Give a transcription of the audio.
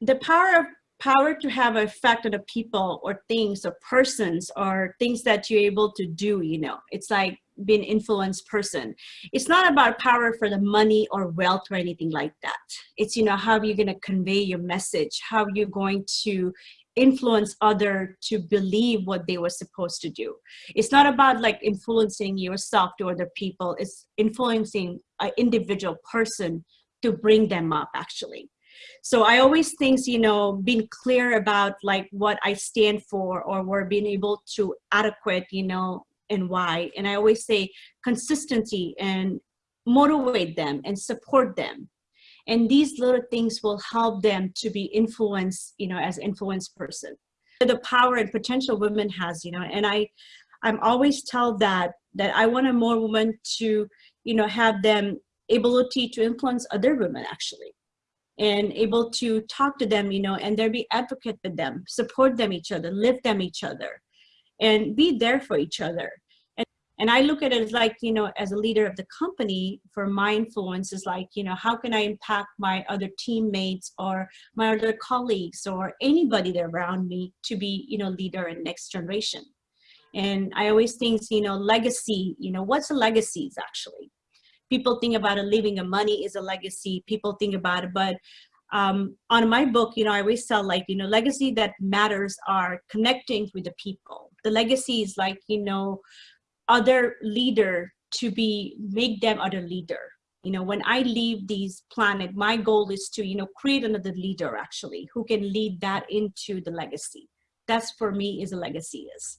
the power of power to have an effect on the people or things or persons or things that you're able to do, you know, it's like being influenced person. It's not about power for the money or wealth or anything like that. It's, you know, how are you going to convey your message? How are you going to influence other to believe what they were supposed to do. It's not about like influencing yourself to other people. It's influencing an individual person to bring them up actually. So I always think, you know, being clear about like what I stand for or we're being able to adequate, you know, and why. And I always say consistency and motivate them and support them. And these little things will help them to be influenced, you know, as influence person. The power and potential women has, you know, and I, I'm always tell that, that I want a more women to, you know, have them ability to influence other women actually and able to talk to them, you know, and there be advocate with them, support them each other, lift them each other, and be there for each other. And, and I look at it as like, you know, as a leader of the company, for my influence is like, you know, how can I impact my other teammates or my other colleagues or anybody that around me to be, you know, leader in next generation. And I always think, you know, legacy, you know, what's a legacy is actually? People think about it, leaving a money is a legacy. People think about it, but um, on my book, you know, I always tell like, you know, legacy that matters are connecting with the people. The legacy is like, you know, other leader to be, make them other leader. You know, when I leave these planet, my goal is to, you know, create another leader actually, who can lead that into the legacy. That's for me is a legacy is.